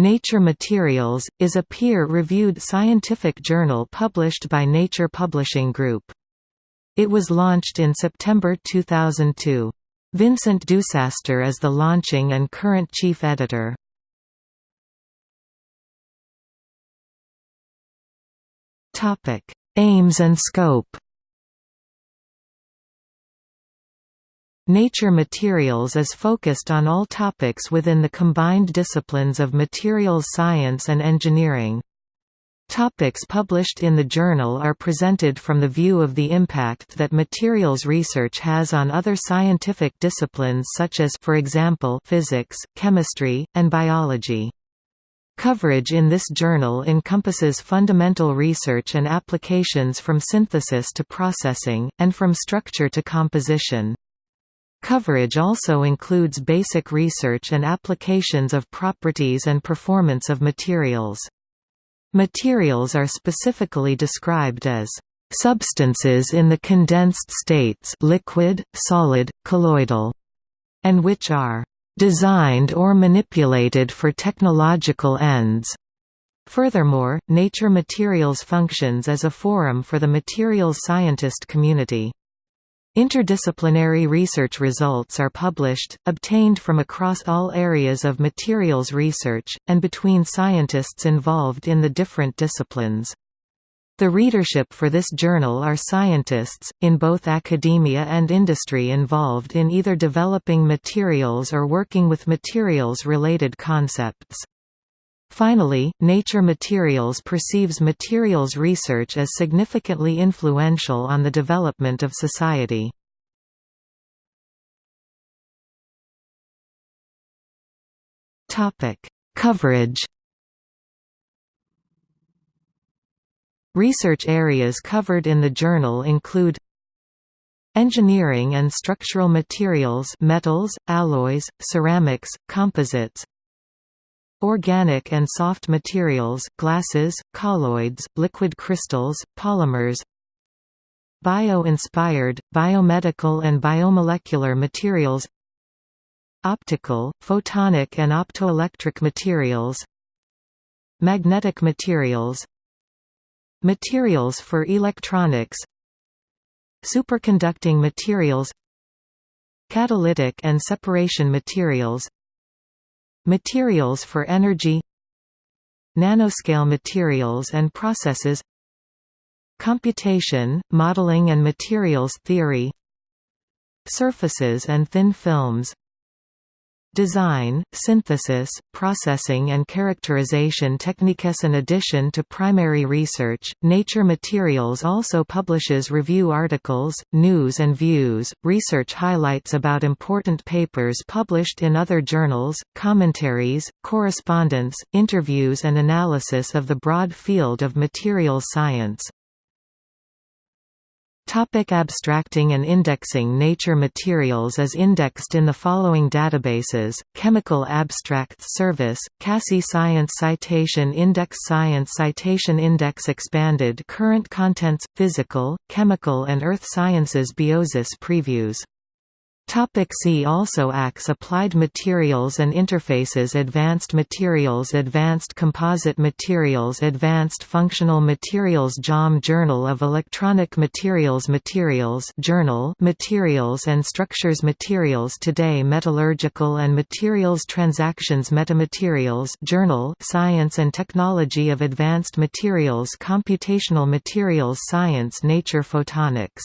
Nature Materials, is a peer-reviewed scientific journal published by Nature Publishing Group. It was launched in September 2002. Vincent Dusastre is the launching and current chief editor. Aims and scope Nature Materials is focused on all topics within the combined disciplines of materials science and engineering. Topics published in the journal are presented from the view of the impact that materials research has on other scientific disciplines such as for example physics, chemistry, and biology. Coverage in this journal encompasses fundamental research and applications from synthesis to processing, and from structure to composition. Coverage also includes basic research and applications of properties and performance of materials. Materials are specifically described as substances in the condensed states liquid, solid, colloidal, and which are designed or manipulated for technological ends. Furthermore, Nature Materials functions as a forum for the materials scientist community. Interdisciplinary research results are published, obtained from across all areas of materials research, and between scientists involved in the different disciplines. The readership for this journal are scientists, in both academia and industry involved in either developing materials or working with materials-related concepts. Finally, Nature Materials perceives materials research as significantly influential on the development of society. Coverage Research areas covered in the journal include Engineering and structural materials metals, alloys, ceramics, composites Organic and soft materials, glasses, colloids, liquid crystals, polymers Bio-inspired, biomedical and biomolecular materials Optical, photonic and optoelectric materials Magnetic materials Materials for electronics Superconducting materials Catalytic and separation materials Materials for energy Nanoscale materials and processes Computation, modeling and materials theory Surfaces and thin films Design, synthesis, processing and characterization techniques In addition to primary research, Nature Materials also publishes review articles, news and views, research highlights about important papers published in other journals, commentaries, correspondence, interviews and analysis of the broad field of materials science. Topic abstracting and indexing Nature Materials is indexed in the following databases, Chemical Abstracts Service, CASSI Science Citation Index Science Citation Index Expanded Current Contents, Physical, Chemical and Earth Sciences Biosis Previews Topic see also ACS Applied Materials and Interfaces Advanced Materials Advanced Composite Materials Advanced Functional Materials JOM Journal of Electronic Materials Materials Journal Materials and Structures Materials Today Metallurgical and Materials Transactions Metamaterials Journal Science and Technology of Advanced Materials Computational Materials Science Nature Photonics